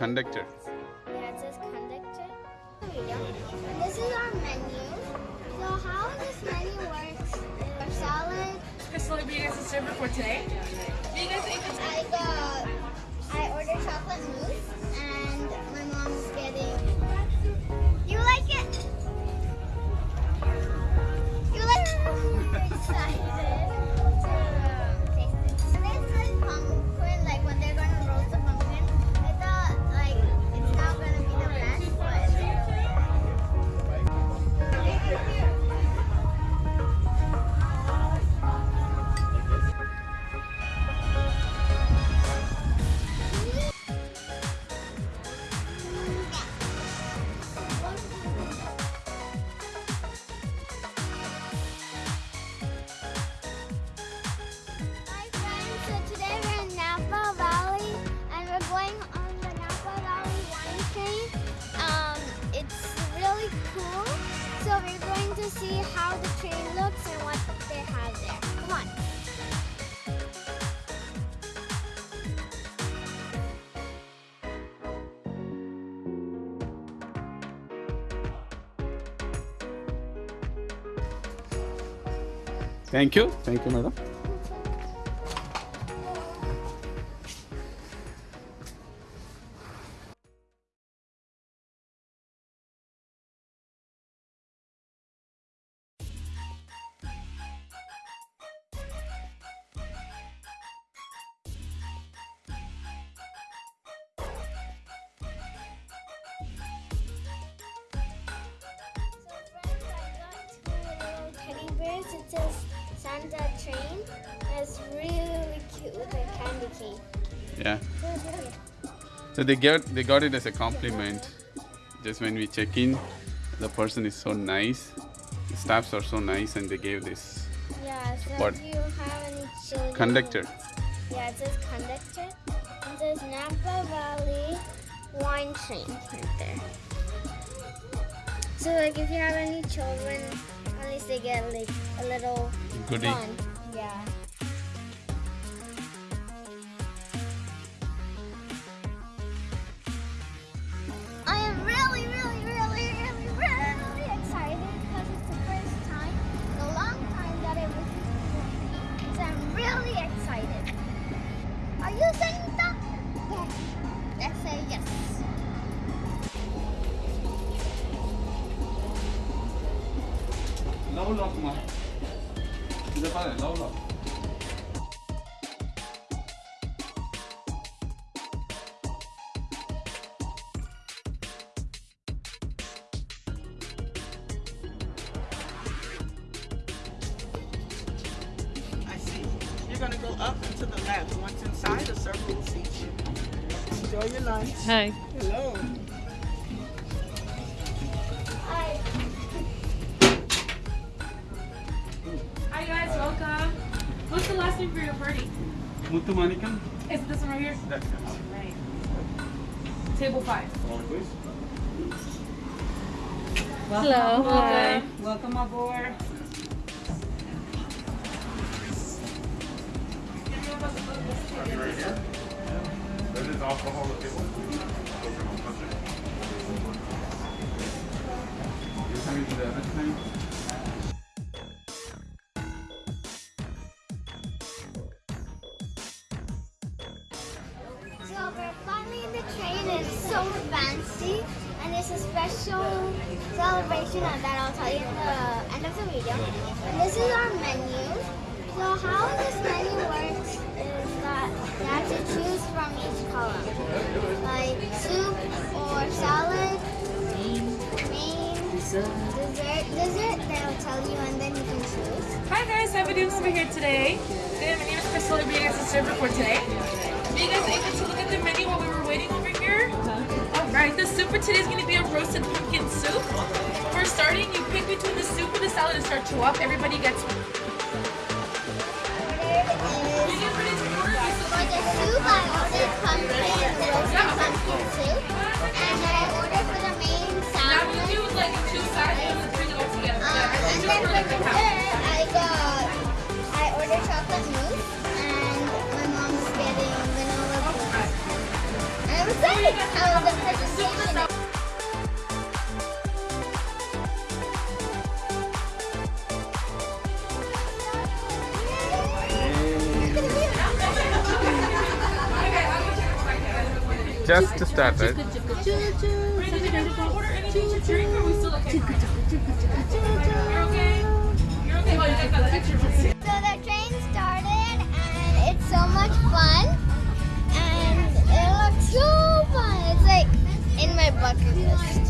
conductor. Yeah, it says conductor. And this is our menu. So how this menu works is salad. Crystal, are you guys a server for today? Do you guys able to I got, I ordered chocolate mousse and my mom's getting, you like it? You like it? I'm excited see how the train looks and what they have there. Come on. Thank you. Thank you, madam. It says Santa Train. It's really cute with a candy cane. Yeah. So they got they got it as a compliment. Just when we check in, the person is so nice. The staffs are so nice, and they gave this Yeah, so What? if you have any children. conductor. Yeah, it says conductor. It says Napa Valley Wine Train right there. So like if you have any children, least they get like a little Goodie. fun. Yeah. You're gonna go up and to the left. Once inside, a circle will seat you. Enjoy your lunch. Hi. Hello. Hi. Hi guys, welcome. What's the last name for your party? Muthu Manikam. Is it this one right here? That's Right. Table five. please. Hello. Hi. Welcome aboard. That is alcohol to the? So we're finally in the train. It's so fancy, and it's a special celebration of that I'll tell you at the end of the video. And this is our menu. So how this menu works is that you have to choose from each column, like soup or salad, main, dessert, dessert. They'll tell you, and then you can choose. Hi guys, we doing over here today? Good, my name is be your guys' server for today. Are you guys able to look at the menu while we were waiting over here? Alright, the soup for today is going to be a roasted pumpkin soup. For starting, you pick between the soup and the salad and start to up. Everybody gets the soup, I ordered pumpkin and roasted pumpkin soup. And then I ordered for the main salad. Like uh, and then for dessert, I got, I ordered chocolate mousse. And my mom was getting vanilla mousse. And I was excited. I was the presentation. just to start, right? So the train started and it's so much fun and it looks so fun. It's like in my bucket list.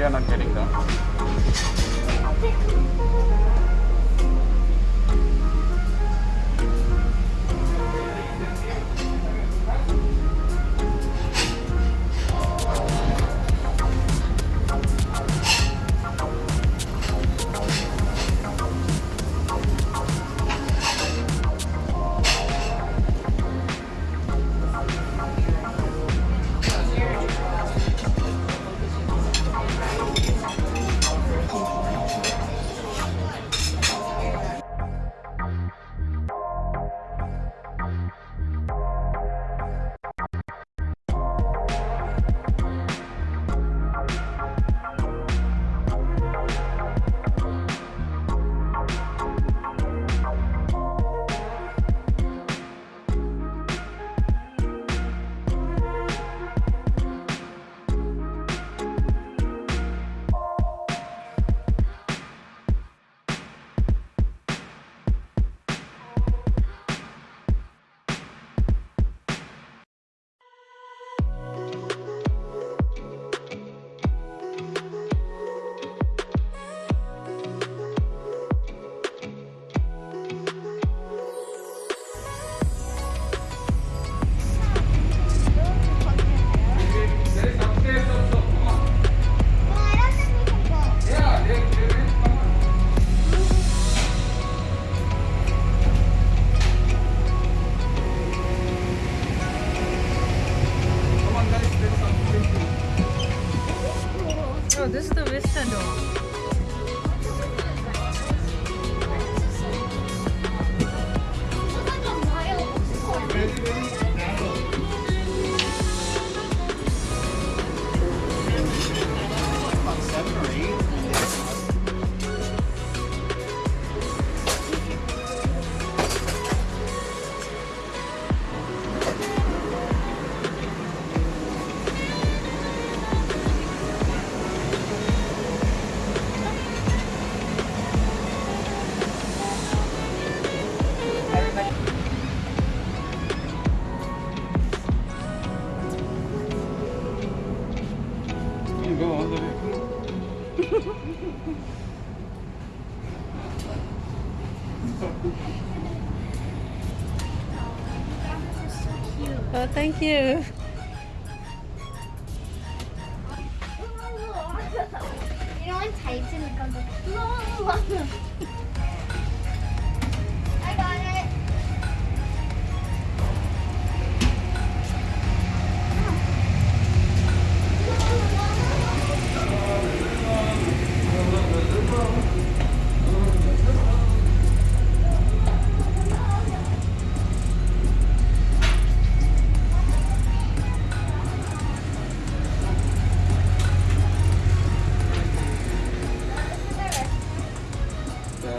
we are not getting down. You. You know Titan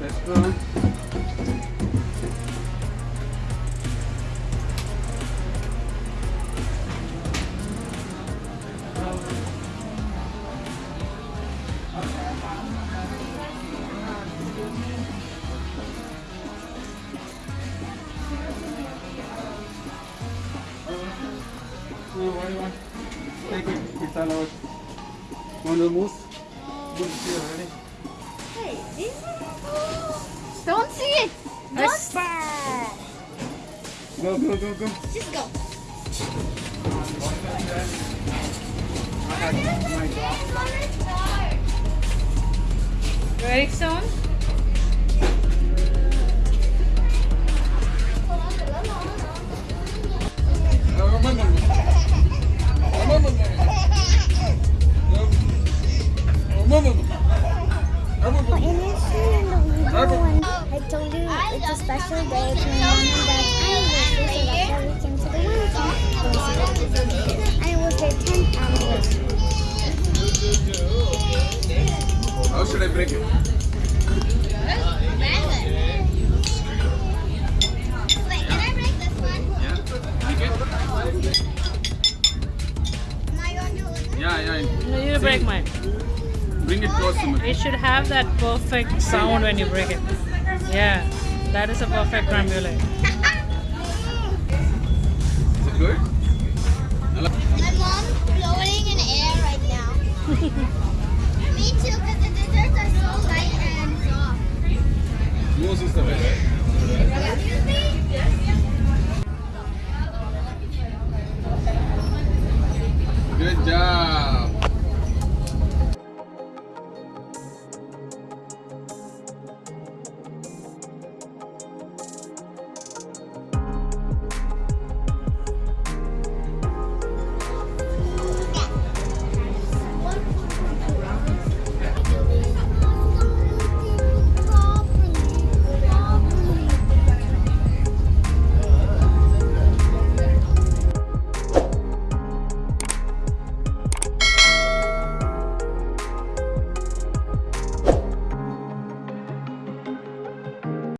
let's go. Go, go, go, go. Just go. Ready, soon? I told you it's a special day. How should I break it? Can I break this one? Am I going to lose it? Yeah, yeah. No, you break mine. Bring it close to me. It should have that perfect sound when you break it. Yeah, that is a perfect crumble good? My mom's blowing in air right now. Me too, because the desserts are so light and soft. Yours is the best. Excuse me? Yes. Good job.